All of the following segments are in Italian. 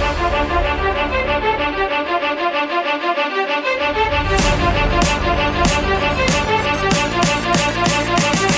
We'll be right back.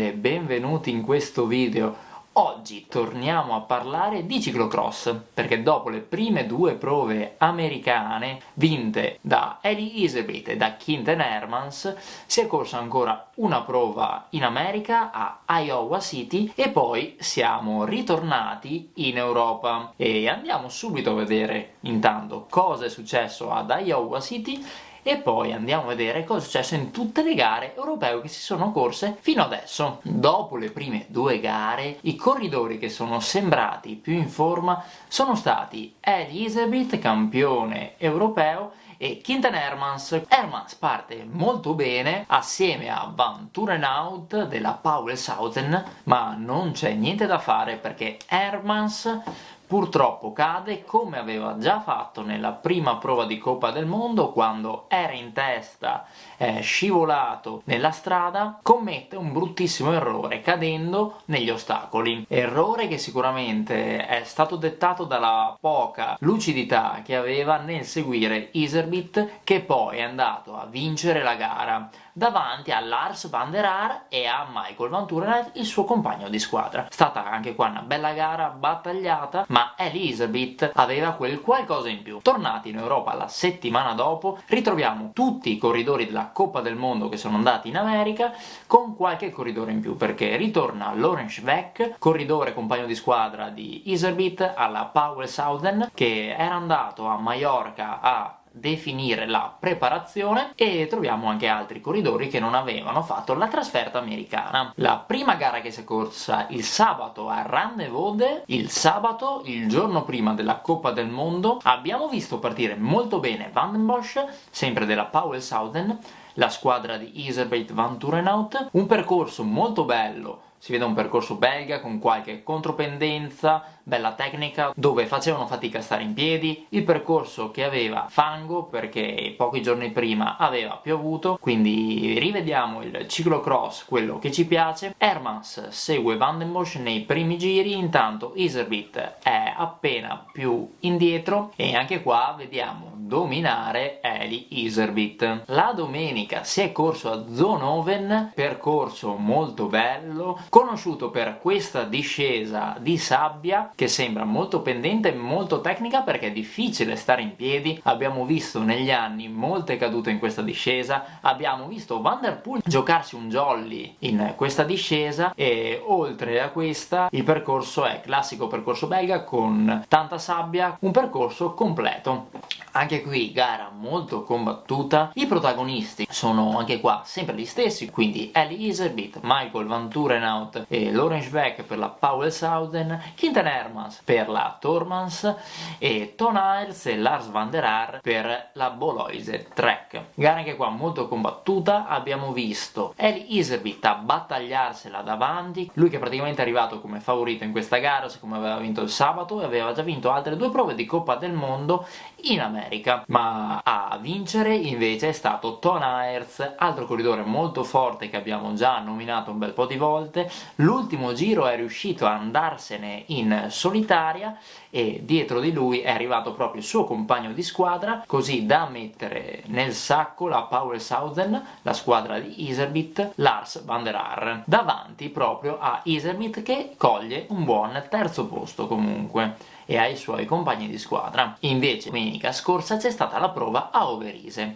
Benvenuti in questo video. Oggi torniamo a parlare di ciclocross, perché dopo le prime due prove americane vinte da Eddie Iserbyt e da Quinten Hermans, si è corsa ancora una prova in America, a Iowa City, e poi siamo ritornati in Europa. E andiamo subito a vedere intanto cosa è successo ad Iowa City e poi andiamo a vedere cosa è successo in tutte le gare europee che si sono corse fino adesso. Dopo le prime due gare, i corridori che sono sembrati più in forma sono stati Elisabeth, campione europeo, e Quinten Hermans. Hermans parte molto bene assieme a Van Turenhout della Powell-Southern, ma non c'è niente da fare perché Hermans purtroppo cade come aveva già fatto nella prima prova di Coppa del Mondo quando era in testa, è scivolato nella strada, commette un bruttissimo errore cadendo negli ostacoli. Errore che sicuramente è stato dettato dalla poca lucidità che aveva nel seguire Iserbit che poi è andato a vincere la gara davanti a Lars van der Haar e a Michael Van Turenet, il suo compagno di squadra. Stata anche qua una bella gara battagliata, ma Elisabeth aveva quel qualcosa in più. Tornati in Europa la settimana dopo, ritroviamo tutti i corridori della Coppa del Mondo che sono andati in America, con qualche corridore in più, perché ritorna Lorenz Beck, corridore compagno di squadra di Iserbit, alla Powell Southern, che era andato a Mallorca a definire la preparazione e troviamo anche altri corridori che non avevano fatto la trasferta americana. La prima gara che si è corsa il sabato a Rannevode, il sabato, il giorno prima della Coppa del Mondo, abbiamo visto partire molto bene Van Bosch, sempre della Powell Southern, la squadra di Iserbeit Van Turenhout, un percorso molto bello si vede un percorso belga con qualche contropendenza, bella tecnica, dove facevano fatica a stare in piedi, il percorso che aveva fango perché pochi giorni prima aveva piovuto, quindi rivediamo il ciclocross, quello che ci piace. Hermans segue Van den Bosch nei primi giri, intanto Iserbit è appena più indietro e anche qua vediamo dominare Eli Iserbit. La domenica si è corso a Zonoven, percorso molto bello, conosciuto per questa discesa di sabbia che sembra molto pendente e molto tecnica perché è difficile stare in piedi, abbiamo visto negli anni molte cadute in questa discesa, abbiamo visto Van Der Poel giocarsi un jolly in questa discesa e oltre a questa il percorso è classico percorso belga con tanta sabbia, un percorso completo. Anche qui gara molto combattuta, i protagonisti sono anche qua sempre gli stessi, quindi Ellie Iserbit, Michael Van Turenau Renault e Lawrence Beck per la Powell Southern, Quinten Hermans per la Tormans e Ton Hiles e Lars van der Haar per la Boloise Trek. Gara anche qua molto combattuta, abbiamo visto Eli Iserbit a battagliarsela davanti, lui che praticamente è arrivato come favorito in questa gara, siccome aveva vinto il sabato e aveva già vinto altre due prove di Coppa del Mondo in America, ma a vincere invece è stato Ton Aerts, altro corridore molto forte che abbiamo già nominato un bel po' di volte, l'ultimo giro è riuscito a andarsene in solitaria e dietro di lui è arrivato proprio il suo compagno di squadra, così da mettere nel sacco la Power Southern, la squadra di Iserbit, Lars van der Haar, davanti proprio a Iserbit che coglie un buon terzo posto comunque e ai suoi compagni di squadra. Invece domenica scorsa c'è stata la prova a Overise,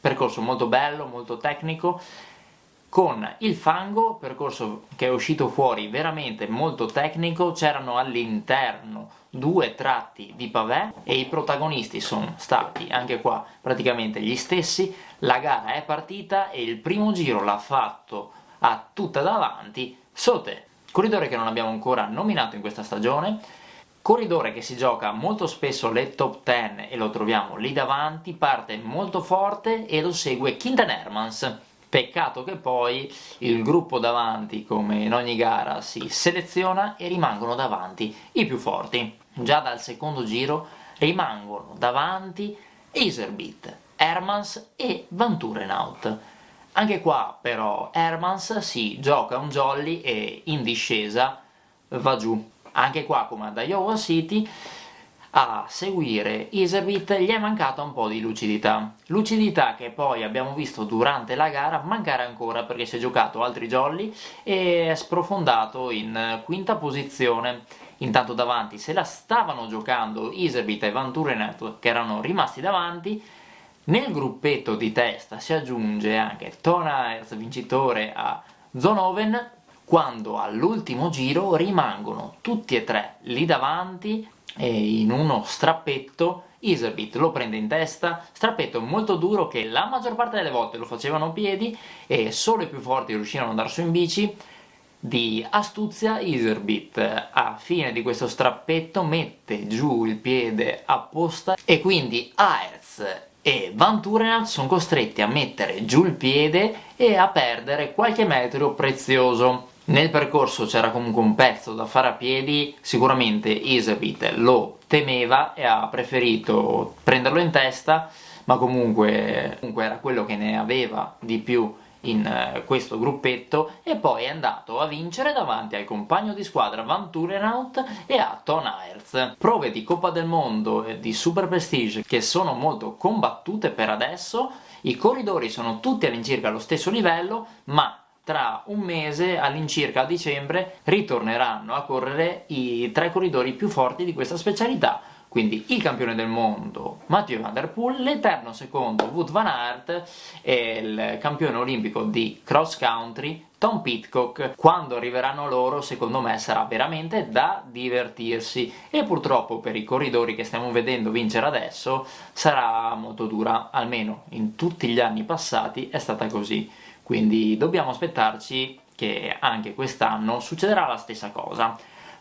percorso molto bello, molto tecnico, con il fango, percorso che è uscito fuori veramente molto tecnico, c'erano all'interno due tratti di pavé e i protagonisti sono stati anche qua praticamente gli stessi, la gara è partita e il primo giro l'ha fatto a tutta davanti Sote, corridore che non abbiamo ancora nominato in questa stagione, corridore che si gioca molto spesso le top 10 e lo troviamo lì davanti, parte molto forte e lo segue Quinten Hermans. Peccato che poi il gruppo davanti, come in ogni gara, si seleziona e rimangono davanti i più forti. Già dal secondo giro rimangono davanti Iserbit, Hermans e Van Turenhout. Anche qua però Hermans si gioca un jolly e in discesa va giù. Anche qua come ad Iowa City a seguire Iserbit gli è mancata un po' di lucidità. Lucidità che poi abbiamo visto durante la gara mancare ancora perché si è giocato altri jolly e è sprofondato in quinta posizione. Intanto davanti se la stavano giocando Iserbit e Van Turenet che erano rimasti davanti nel gruppetto di testa si aggiunge anche Ton Aerts, vincitore a Zonoven, quando all'ultimo giro rimangono tutti e tre lì davanti e in uno strappetto Iserbit lo prende in testa, strappetto molto duro che la maggior parte delle volte lo facevano a piedi e solo i più forti riuscirono ad andare su in bici di astuzia Iserbit a fine di questo strappetto mette giù il piede apposta e quindi Aerz e Van Turenhout sono costretti a mettere giù il piede e a perdere qualche metro prezioso nel percorso c'era comunque un pezzo da fare a piedi, sicuramente Isabit lo temeva e ha preferito prenderlo in testa, ma comunque, comunque era quello che ne aveva di più in uh, questo gruppetto e poi è andato a vincere davanti al compagno di squadra Van Turenhout e a Ton Aerts. Prove di Coppa del Mondo e di Super Prestige che sono molto combattute per adesso, i corridori sono tutti all'incirca allo stesso livello, ma tra un mese, all'incirca a dicembre, ritorneranno a correre i tre corridori più forti di questa specialità, quindi il campione del mondo Mathieu Van Der Poel, l'eterno secondo Wout Van Aert e il campione olimpico di cross country Tom Pitcock. Quando arriveranno loro, secondo me, sarà veramente da divertirsi. E purtroppo per i corridori che stiamo vedendo vincere adesso sarà molto dura, almeno in tutti gli anni passati è stata così quindi dobbiamo aspettarci che anche quest'anno succederà la stessa cosa.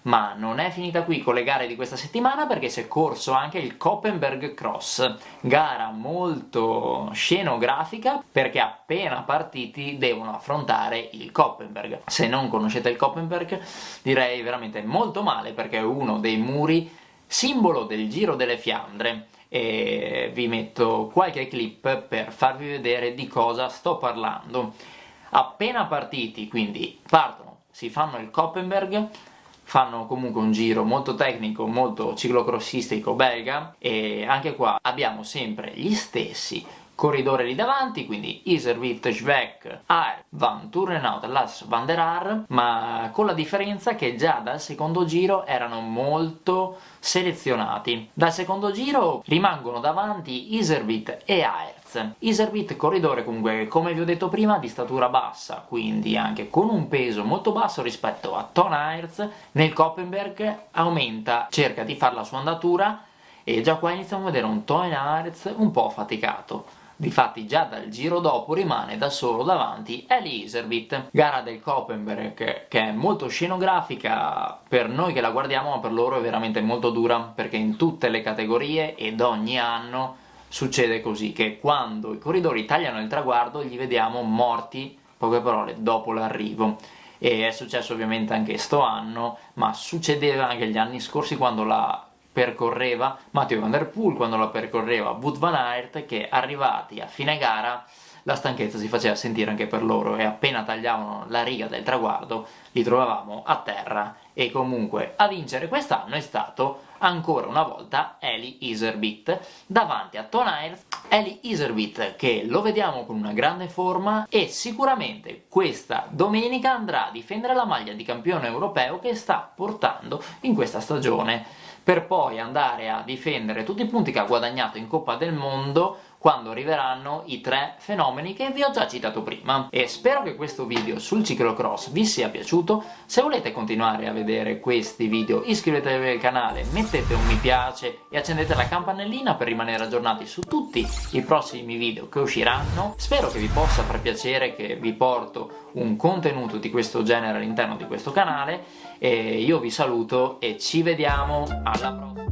Ma non è finita qui con le gare di questa settimana perché si è corso anche il Koppenberg Cross, gara molto scenografica perché appena partiti devono affrontare il Koppenberg. Se non conoscete il Koppenberg direi veramente molto male perché è uno dei muri simbolo del Giro delle Fiandre e vi metto qualche clip per farvi vedere di cosa sto parlando. Appena partiti, quindi partono, si fanno il Koppenberg, fanno comunque un giro molto tecnico, molto ciclocrossistico belga e anche qua abbiamo sempre gli stessi corridore lì davanti, quindi Iservit, Schweck, Aer, Van Turenhout, Las Van der Haar, ma con la differenza che già dal secondo giro erano molto selezionati. Dal secondo giro rimangono davanti Iservit e Aerz. Iservit corridore comunque, come vi ho detto prima, di statura bassa, quindi anche con un peso molto basso rispetto a Ton Aerz, nel Koppenberg aumenta, cerca di fare la sua andatura e già qua iniziamo a vedere un Ton Aerz un po' faticato. Difatti già dal giro dopo rimane da solo davanti Eli Iserbit, gara del Koppenberg che è molto scenografica per noi che la guardiamo ma per loro è veramente molto dura perché in tutte le categorie ed ogni anno succede così che quando i corridori tagliano il traguardo li vediamo morti, poche parole, dopo l'arrivo. E è successo ovviamente anche sto anno ma succedeva anche gli anni scorsi quando la percorreva Matteo Van Der Poel, quando la percorreva Wout Van Aert, che arrivati a fine gara la stanchezza si faceva sentire anche per loro e appena tagliavano la riga del traguardo li trovavamo a terra e comunque a vincere quest'anno è stato ancora una volta Eli Iserbit. Davanti a Ton Aert Eli Iserbit che lo vediamo con una grande forma e sicuramente questa domenica andrà a difendere la maglia di campione europeo che sta portando in questa stagione per poi andare a difendere tutti i punti che ha guadagnato in Coppa del Mondo quando arriveranno i tre fenomeni che vi ho già citato prima. E spero che questo video sul ciclocross vi sia piaciuto, se volete continuare a vedere questi video iscrivetevi al canale, mettete un mi piace e accendete la campanellina per rimanere aggiornati su tutti i prossimi video che usciranno. Spero che vi possa far piacere che vi porto un contenuto di questo genere all'interno di questo canale e io vi saluto e ci vediamo alla prossima!